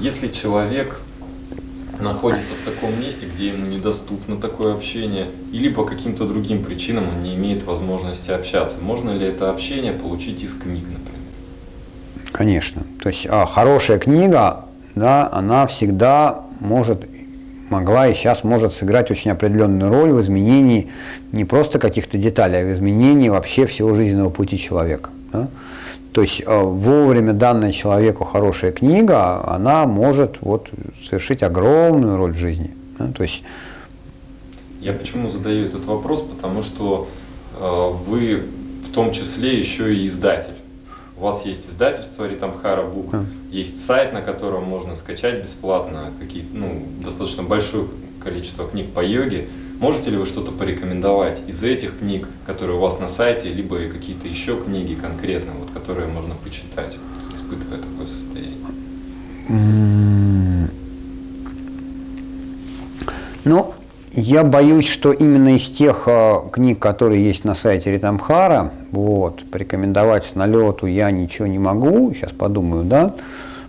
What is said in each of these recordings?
Если человек находится в таком месте, где ему недоступно такое общение, или по каким-то другим причинам он не имеет возможности общаться, можно ли это общение получить из книг, например? Конечно. То есть а, хорошая книга, да, она всегда может могла и сейчас может сыграть очень определенную роль в изменении не просто каких-то деталей, а в изменении вообще всего жизненного пути человека. Да? То есть э, вовремя данная человеку хорошая книга, она может вот, совершить огромную роль в жизни. Да? То есть, Я почему задаю этот вопрос? Потому что э, вы в том числе еще и издатель. У вас есть издательство Ритамхара Бук, mm. есть сайт, на котором можно скачать бесплатно какие ну, достаточно большое количество книг по йоге. Можете ли вы что-то порекомендовать из этих книг, которые у вас на сайте, либо какие-то еще книги конкретно, вот, которые можно почитать, вот, испытывая такое состояние? Ну, я боюсь, что именно из тех э, книг, которые есть на сайте Ритамхара, вот, порекомендовать с налету я ничего не могу, сейчас подумаю, да,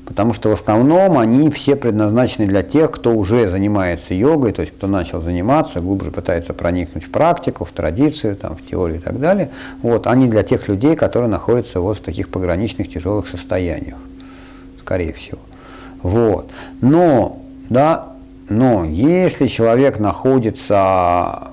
потому что в основном они все предназначены для тех, кто уже занимается йогой, то есть кто начал заниматься, глубже пытается проникнуть в практику, в традицию, там, в теорию и так далее. Вот, они для тех людей, которые находятся вот в таких пограничных тяжелых состояниях, скорее всего. Вот. Но, да, но если человек находится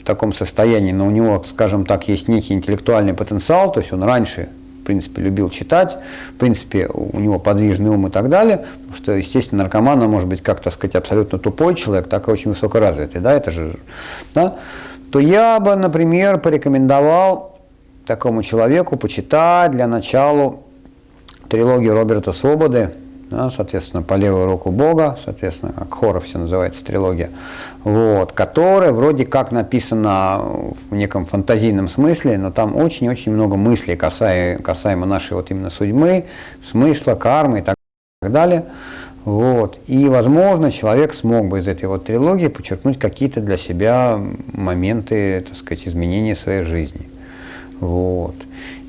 в таком состоянии, но у него, скажем так, есть некий интеллектуальный потенциал, то есть он раньше, принципе, любил читать, в принципе, у него подвижный ум и так далее, потому что, естественно, наркоман может быть, как, так сказать, абсолютно тупой человек, так и очень высокоразвитый, да, это же, да, то я бы, например, порекомендовал такому человеку почитать для начала трилогию Роберта Свободы да, соответственно, по левую руку Бога, соответственно, как хоров все называется, трилогия, вот, которая вроде как написана в неком фантазийном смысле, но там очень-очень много мыслей касаемо, касаемо нашей вот именно судьбы, смысла, кармы и так далее. Вот. И, возможно, человек смог бы из этой вот трилогии подчеркнуть какие-то для себя моменты, так сказать, изменения своей жизни. Вот.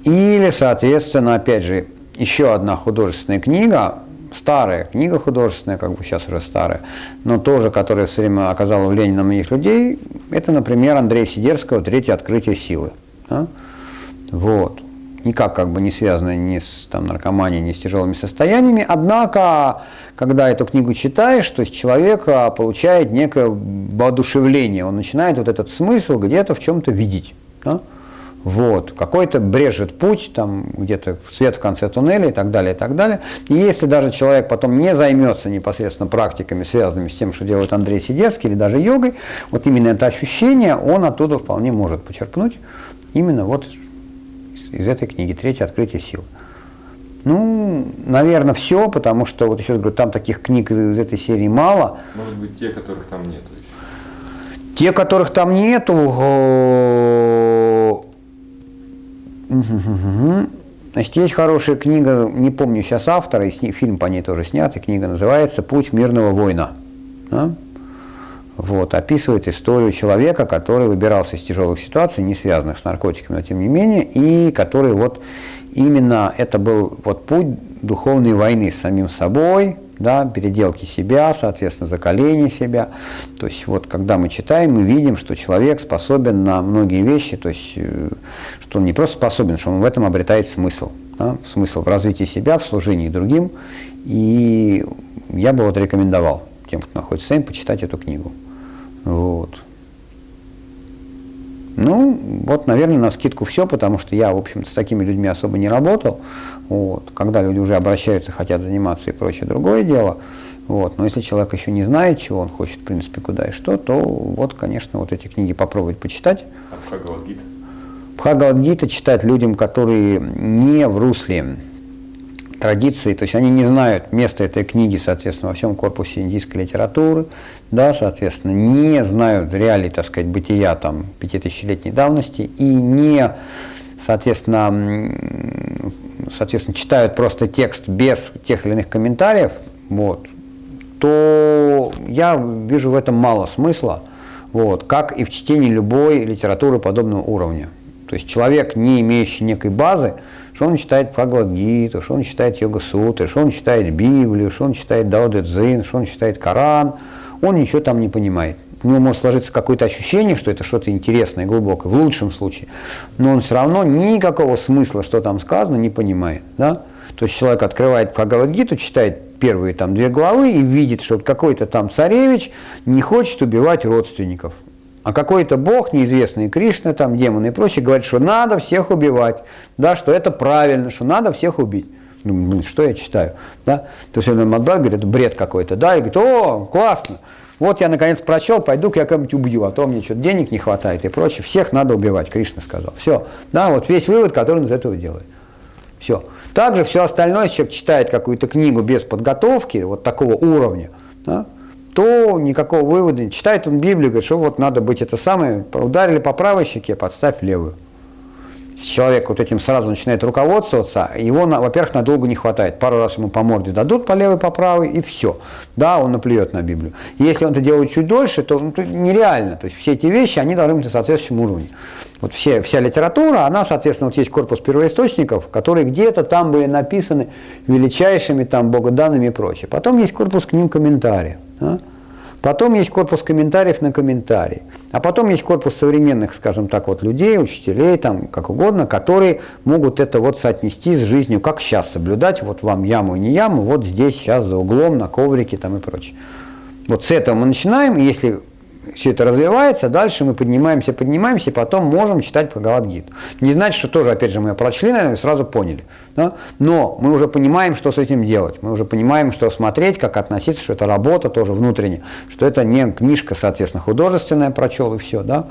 Или, соответственно, опять же, еще одна художественная книга, старая книга художественная, как бы сейчас уже старая, но тоже, которая все время оказала влияние на многих людей, это, например, Андрея Сидерского «Третье открытие силы». Да? Вот. Никак как бы не связано ни с там, наркоманией, ни с тяжелыми состояниями. Однако, когда эту книгу читаешь, то есть человек а, получает некое воодушевление, он начинает вот этот смысл где-то в чем-то видеть. Да? Вот, какой-то брежет путь, там где-то свет в конце туннеля и так далее, и так далее. И если даже человек потом не займется непосредственно практиками, связанными с тем, что делает Андрей Сидерский или даже йогой, вот именно это ощущение он оттуда вполне может почерпнуть именно вот из, из этой книги «Третье открытие сил». Ну, наверное, все, потому что, вот еще говорю, там таких книг из этой серии мало. Может быть, те, которых там нету еще? Те, которых там нету, Значит, есть хорошая книга, не помню сейчас автора, и фильм по ней тоже снят, и книга называется «Путь мирного воина». Да? Вот, описывает историю человека, который выбирался из тяжелых ситуаций, не связанных с наркотиками, но тем не менее, и который вот именно это был вот путь духовной войны с самим собой, да, переделки себя, соответственно, закаления себя. То есть вот когда мы читаем, мы видим, что человек способен на многие вещи, то есть э, что он не просто способен, что он в этом обретает смысл. Да, смысл в развитии себя, в служении другим. И я бы вот рекомендовал тем, кто находится вами, почитать эту книгу. Вот. Ну, вот, наверное, на скидку все, потому что я, в общем-то, с такими людьми особо не работал. Вот. Когда люди уже обращаются, хотят заниматься и прочее, другое дело. Вот. Но если человек еще не знает, чего он хочет, в принципе, куда и что, то вот, конечно, вот эти книги попробовать почитать. А Бхагавадгита? Бхагавадгита читать людям, которые не в русле традиции, то есть они не знают места этой книги, соответственно, во всем корпусе индийской литературы, да, соответственно, не знают реалий, так сказать, бытия там пятитысячелетней давности и не, соответственно, соответственно, читают просто текст без тех или иных комментариев, вот, то я вижу в этом мало смысла, вот, как и в чтении любой литературы подобного уровня. То есть человек, не имеющий некой базы, что он читает Бхагавадгиту, что он читает Йога-сутры, что он читает Библию, что он читает Дао Цзин, что он читает Коран, он ничего там не понимает. У него может сложиться какое-то ощущение, что это что-то интересное, глубокое, в лучшем случае, но он все равно никакого смысла, что там сказано, не понимает. Да? То есть человек открывает Бхагавадгиту, читает первые там две главы и видит, что какой-то там царевич не хочет убивать родственников. А какой-то бог, неизвестный Кришна, там демоны и прочее, говорит, что надо всех убивать, да, что это правильно, что надо всех убить. Ну, блин, что я читаю? Да? То есть он отбрал, говорит, это бред какой-то, да, и говорит, о, классно, вот я наконец прочел, пойду-ка я кого-нибудь убью, а то мне что-то денег не хватает и прочее. Всех надо убивать, Кришна сказал. Все. Да, вот весь вывод, который он из этого делает. Все. Также все остальное, человек читает какую-то книгу без подготовки, вот такого уровня, да, то никакого вывода. Читает он Библию, говорит, что вот надо быть это самое, ударили по правой щеке, подставь левую. Человек вот этим сразу начинает руководствоваться, его, во-первых, надолго не хватает. Пару раз ему по морде дадут по левой, по правой, и все. Да, он наплюет на Библию. Если он это делает чуть дольше, то ну, нереально. То есть все эти вещи, они должны быть на соответствующем уровне. Вот все, вся литература, она, соответственно, вот есть корпус первоисточников, которые где-то там были написаны величайшими там богоданными и прочее. Потом есть корпус к ним комментариев. Да? Потом есть корпус комментариев на комментарии. А потом есть корпус современных, скажем так, вот людей, учителей, там, как угодно, которые могут это вот соотнести с жизнью, как сейчас соблюдать, вот вам яму и не яму, вот здесь, сейчас, за углом, на коврике там и прочее. Вот с этого мы начинаем, и если все это развивается, дальше мы поднимаемся, поднимаемся, и потом можем читать Бхагавадгиту. Не значит, что тоже, опять же, мы прочли, наверное, сразу поняли. Да? Но мы уже понимаем, что с этим делать. Мы уже понимаем, что смотреть, как относиться, что это работа тоже внутренняя, что это не книжка, соответственно, художественная, прочел и все. Да?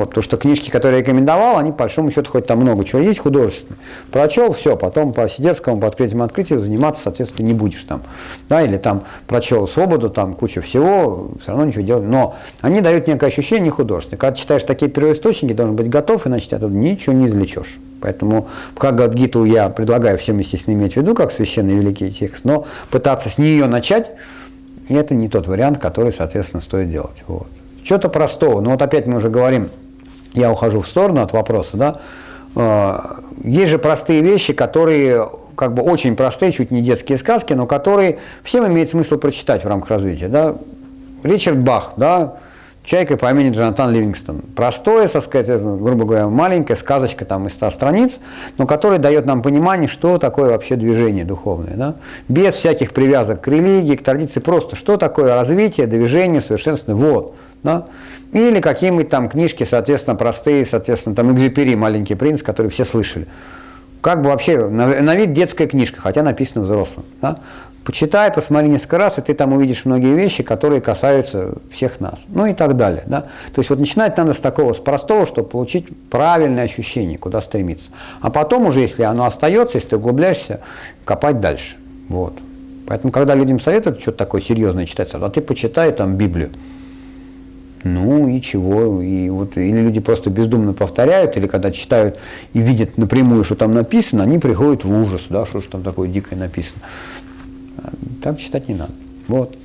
Вот, потому что книжки, которые я рекомендовал, они, по большому счету, хоть там много чего есть художественных. Прочел, все, потом по Сидевскому, по открытию открытию заниматься, соответственно, не будешь там. Да, или там прочел свободу, там куча всего, все равно ничего делать. Но они дают некое ощущение художественное. Когда читаешь такие первоисточники, должен быть готов, иначе ты оттуда ничего не извлечешь. Поэтому Бхагавадгиту я предлагаю всем, естественно, иметь в виду, как священный великий текст, но пытаться с нее начать, это не тот вариант, который, соответственно, стоит делать. Вот. Что-то простого. Ну вот опять мы уже говорим, я ухожу в сторону от вопроса, да. А, есть же простые вещи, которые как бы очень простые, чуть не детские сказки, но которые всем имеет смысл прочитать в рамках развития. Да? Ричард Бах, да, Чайка по имени Джонатан Ливингстон. Простое, так сказать, грубо говоря, маленькая сказочка там из 100 страниц, но которая дает нам понимание, что такое вообще движение духовное. Да? Без всяких привязок к религии, к традиции, просто что такое развитие, движение, совершенствование. Вот. Да? Или какие-нибудь там книжки, соответственно, простые, соответственно, там Экзюпери, «Маленький принц», которые все слышали. Как бы вообще, на, на вид детская книжка, хотя написана взрослым. Да? Почитай, посмотри несколько раз, и ты там увидишь многие вещи, которые касаются всех нас. Ну и так далее. Да? То есть вот начинать надо с такого, с простого, чтобы получить правильное ощущение, куда стремиться. А потом уже, если оно остается, если ты углубляешься, копать дальше. Вот. Поэтому, когда людям советуют что-то такое серьезное читать, а ты почитай там Библию. Ну и чего? И вот, или люди просто бездумно повторяют, или когда читают и видят напрямую, что там написано, они приходят в ужас, да, что же там такое дикое написано. Так читать не надо. Вот.